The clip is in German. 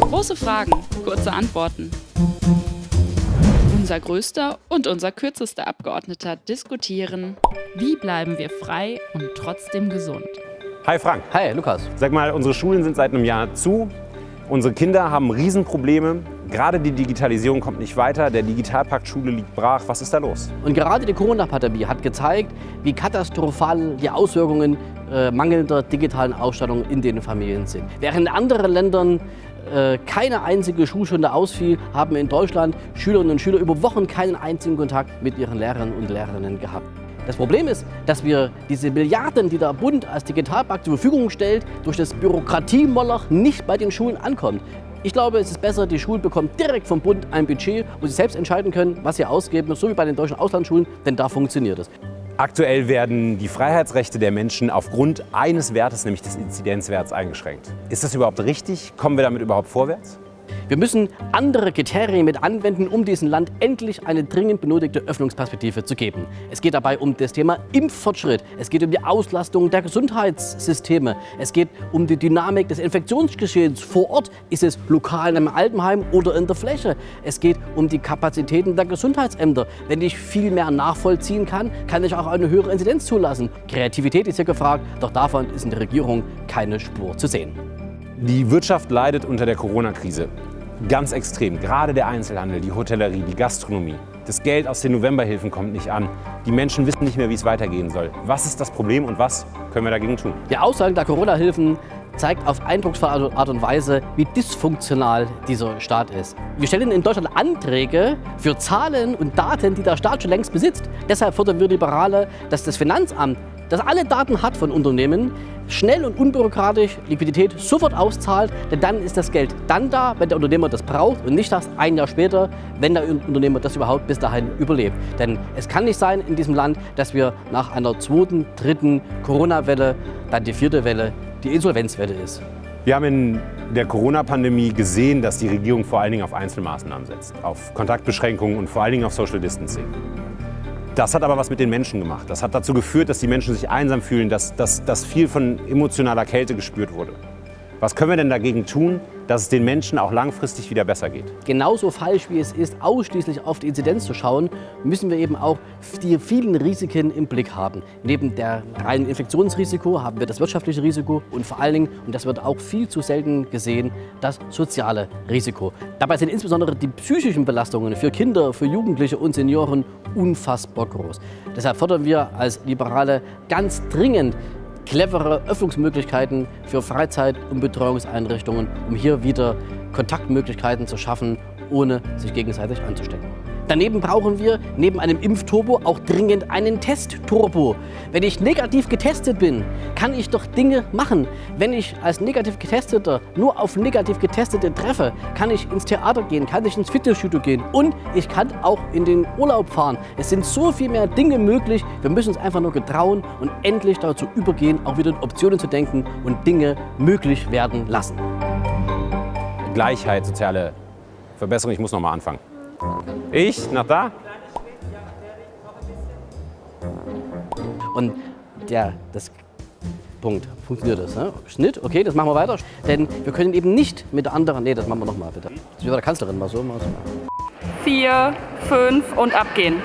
Große Fragen, kurze Antworten. Unser größter und unser kürzester Abgeordneter diskutieren, wie bleiben wir frei und trotzdem gesund. Hi Frank. Hi Lukas. Sag mal, unsere Schulen sind seit einem Jahr zu. Unsere Kinder haben Riesenprobleme. Gerade die Digitalisierung kommt nicht weiter. Der Digitalpakt Schule liegt brach. Was ist da los? Und gerade die Corona-Pandemie hat gezeigt, wie katastrophal die Auswirkungen äh, mangelnder digitalen Ausstattung in den Familien sind. Während in anderen Ländern äh, keine einzige Schulstunde ausfiel, haben in Deutschland Schülerinnen und Schüler über Wochen keinen einzigen Kontakt mit ihren Lehrern und Lehrerinnen gehabt. Das Problem ist, dass wir diese Milliarden, die der Bund als Digitalpakt zur Verfügung stellt, durch das Bürokratiemoloch nicht bei den Schulen ankommt. Ich glaube, es ist besser, die Schulen bekommen direkt vom Bund ein Budget, wo sie selbst entscheiden können, was sie ausgeben, so wie bei den deutschen Auslandsschulen, denn da funktioniert es. Aktuell werden die Freiheitsrechte der Menschen aufgrund eines Wertes, nämlich des Inzidenzwerts, eingeschränkt. Ist das überhaupt richtig? Kommen wir damit überhaupt vorwärts? Wir müssen andere Kriterien mit anwenden, um diesem Land endlich eine dringend benötigte Öffnungsperspektive zu geben. Es geht dabei um das Thema Impffortschritt, es geht um die Auslastung der Gesundheitssysteme, es geht um die Dynamik des Infektionsgeschehens vor Ort. Ist es lokal in einem Altenheim oder in der Fläche? Es geht um die Kapazitäten der Gesundheitsämter. Wenn ich viel mehr nachvollziehen kann, kann ich auch eine höhere Inzidenz zulassen. Kreativität ist hier gefragt, doch davon ist in der Regierung keine Spur zu sehen. Die Wirtschaft leidet unter der Corona-Krise. Ganz extrem. Gerade der Einzelhandel, die Hotellerie, die Gastronomie. Das Geld aus den Novemberhilfen kommt nicht an. Die Menschen wissen nicht mehr, wie es weitergehen soll. Was ist das Problem und was können wir dagegen tun? Die Aussage der Corona-Hilfen zeigt auf eindrucksvolle Art und Weise, wie dysfunktional dieser Staat ist. Wir stellen in Deutschland Anträge für Zahlen und Daten, die der Staat schon längst besitzt. Deshalb fordern wir Liberale, dass das Finanzamt das alle Daten hat von Unternehmen, schnell und unbürokratisch Liquidität sofort auszahlt, denn dann ist das Geld dann da, wenn der Unternehmer das braucht und nicht erst ein Jahr später, wenn der Unternehmer das überhaupt bis dahin überlebt. Denn es kann nicht sein in diesem Land, dass wir nach einer zweiten, dritten Corona-Welle, dann die vierte Welle, die Insolvenzwelle ist. Wir haben in der Corona-Pandemie gesehen, dass die Regierung vor allen Dingen auf Einzelmaßnahmen setzt, auf Kontaktbeschränkungen und vor allen Dingen auf Social Distancing. Das hat aber was mit den Menschen gemacht. Das hat dazu geführt, dass die Menschen sich einsam fühlen, dass, dass, dass viel von emotionaler Kälte gespürt wurde. Was können wir denn dagegen tun, dass es den Menschen auch langfristig wieder besser geht? Genauso falsch wie es ist, ausschließlich auf die Inzidenz zu schauen, müssen wir eben auch die vielen Risiken im Blick haben. Neben der reinen Infektionsrisiko haben wir das wirtschaftliche Risiko und vor allen Dingen, und das wird auch viel zu selten gesehen, das soziale Risiko. Dabei sind insbesondere die psychischen Belastungen für Kinder, für Jugendliche und Senioren unfassbar groß. Deshalb fordern wir als Liberale ganz dringend clevere Öffnungsmöglichkeiten für Freizeit- und Betreuungseinrichtungen, um hier wieder Kontaktmöglichkeiten zu schaffen, ohne sich gegenseitig anzustecken. Daneben brauchen wir neben einem Impfturbo auch dringend einen Testturbo. Wenn ich negativ getestet bin, kann ich doch Dinge machen. Wenn ich als negativ Getesteter nur auf negativ Getestete treffe, kann ich ins Theater gehen, kann ich ins Fitnessstudio gehen und ich kann auch in den Urlaub fahren. Es sind so viel mehr Dinge möglich. Wir müssen uns einfach nur getrauen und endlich dazu übergehen, auch wieder in Optionen zu denken und Dinge möglich werden lassen. Gleichheit, soziale Verbesserung. Ich muss noch mal anfangen. Ich? Nach da? Und ja, das Punkt. Funktioniert das? Ne? Schnitt, okay, das machen wir weiter. Denn wir können eben nicht mit anderen. Nee, das machen wir nochmal bitte. Das ist wie bei der Kanzlerin mal so. Mal so. Vier, fünf und abgehen.